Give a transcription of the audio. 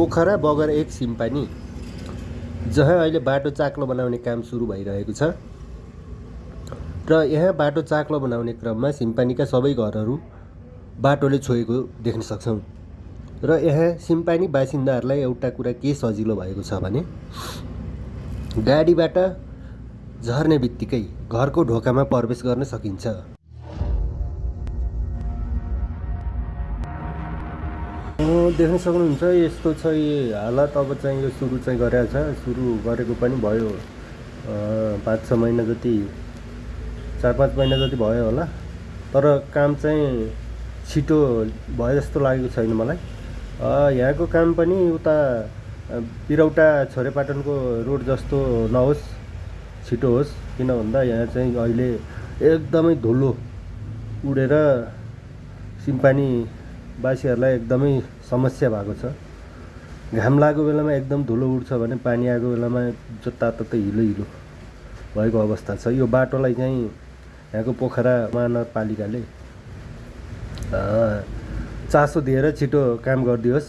पोखरा बगर एक सिम्पानी। जहाँ अहिले बाटो चाक्लो बनाउने काम सुरु भइरहेको छ। र यहाँ बाटो चाक्लो बनाउने क्रममा सिम्पानीका सबै घरहरू बाटोले छोएको देख्न सक्छौँ। र यहाँ सिम्पानी बासिन्दाहरूलाई एउटा कुरा के सजिलो भएको छ भने गाडीबाट झर्ने बित्तिकै घरको ढोकामा प्रवेश गर्न सकिन्छ। देख्न सक्नुहुन्छ यस्तो छ हालत अब चाहिँ यो सुरु चाहिँ गरेको छ। सुरु गरेको पनि भयो पाँच छ महिना जति चार पाँच महिना जति भयो होला। तर काम चाहिँ छिटो भयो जस्तो लागेको छैन मलाई। यहाँको काम पनि उता पिरौटा छोरेपाटनको रोड जस्तो नहोस् छिटो होस्। किन भन्दा यहाँ चाहिँ अहिले एकदमै धुलो उडेर सिम्पानी बासीहरूलाई एकदमै समस्या भएको छ। घाम लागेको बेलामा एकदम धुलो उड्छ भने पानी आएको बेलामा जताततै हिलो हिलो भएको अवस्था छ। यो बाटोलाई चाहिँ यहाँको पोखरा महानगरपालिकाले चासो दिएर छिटो काम गरिदियोस्।